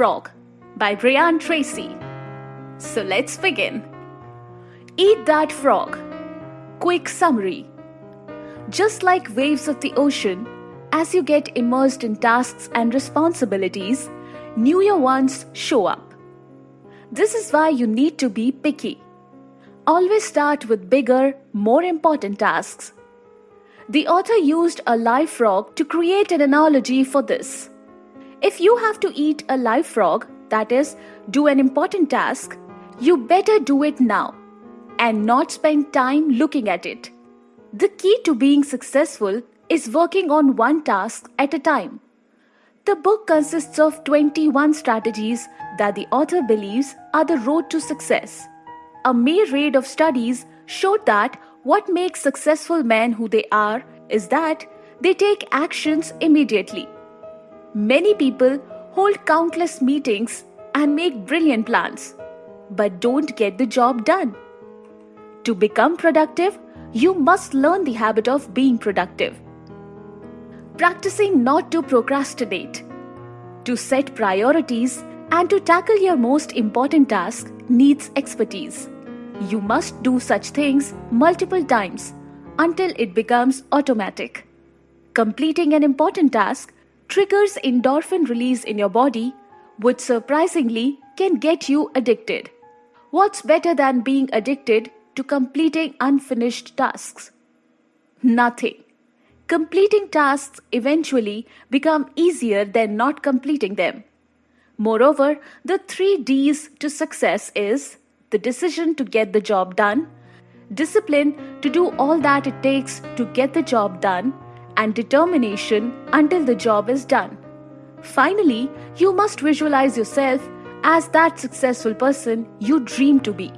Frog by Brian Tracy. So let's begin. Eat that frog. Quick summary. Just like waves of the ocean, as you get immersed in tasks and responsibilities, newer ones show up. This is why you need to be picky. Always start with bigger, more important tasks. The author used a live frog to create an analogy for this. If you have to eat a live frog, that is, do an important task, you better do it now and not spend time looking at it. The key to being successful is working on one task at a time. The book consists of 21 strategies that the author believes are the road to success. A myriad of studies showed that what makes successful men who they are is that they take actions immediately. Many people hold countless meetings and make brilliant plans, but don't get the job done. To become productive, you must learn the habit of being productive. Practicing not to procrastinate. To set priorities and to tackle your most important task needs expertise. You must do such things multiple times until it becomes automatic. Completing an important task triggers endorphin release in your body, which surprisingly can get you addicted. What's better than being addicted to completing unfinished tasks? Nothing. Completing tasks eventually become easier than not completing them. Moreover, the 3 Ds to success is the decision to get the job done, discipline to do all that it takes to get the job done, and determination until the job is done. Finally, you must visualize yourself as that successful person you dream to be.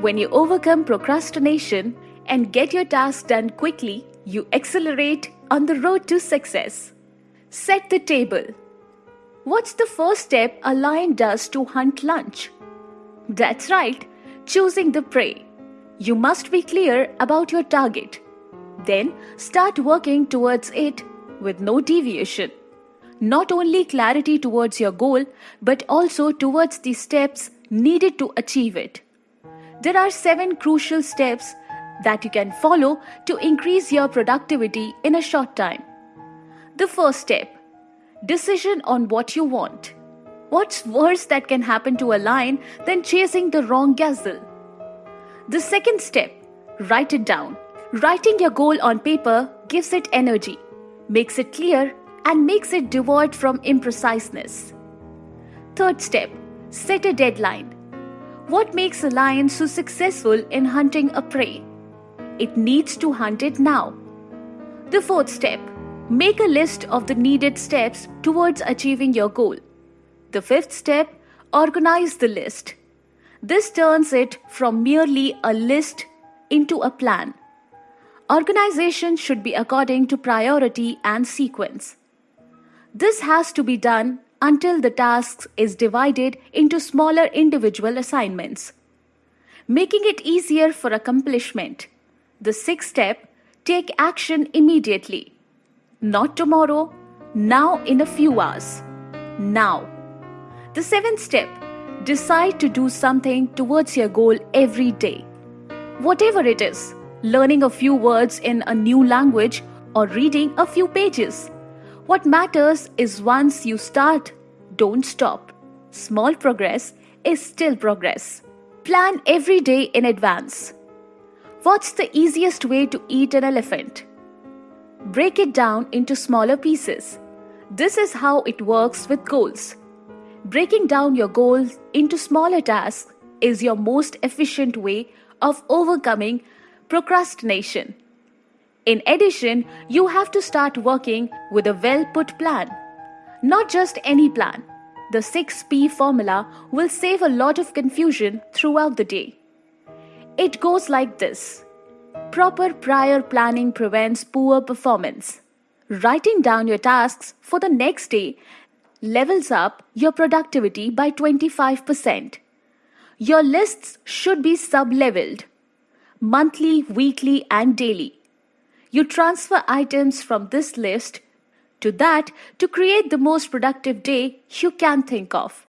When you overcome procrastination and get your task done quickly, you accelerate on the road to success. Set the table. What's the first step a lion does to hunt lunch? That's right, choosing the prey. You must be clear about your target. Then start working towards it with no deviation. Not only clarity towards your goal, but also towards the steps needed to achieve it. There are seven crucial steps that you can follow to increase your productivity in a short time. The first step decision on what you want. What's worse that can happen to a lion than chasing the wrong gazelle? The second step write it down. Writing your goal on paper gives it energy, makes it clear, and makes it devoid from impreciseness. Third step set a deadline. What makes a lion so successful in hunting a prey? It needs to hunt it now. The fourth step make a list of the needed steps towards achieving your goal. The fifth step organize the list. This turns it from merely a list into a plan. Organization should be according to priority and sequence. This has to be done until the task is divided into smaller individual assignments, making it easier for accomplishment. The sixth step take action immediately. Not tomorrow, now in a few hours. Now. The seventh step decide to do something towards your goal every day. Whatever it is, learning a few words in a new language or reading a few pages. What matters is once you start, don't stop. Small progress is still progress. Plan every day in advance. What's the easiest way to eat an elephant? Break it down into smaller pieces. This is how it works with goals. Breaking down your goals into smaller tasks is your most efficient way of overcoming procrastination. In addition, you have to start working with a well put plan. Not just any plan. The 6P formula will save a lot of confusion throughout the day. It goes like this Proper prior planning prevents poor performance. Writing down your tasks for the next day levels up your productivity by 25%. Your lists should be sub leveled monthly, weekly, and daily. You transfer items from this list to that to create the most productive day you can think of.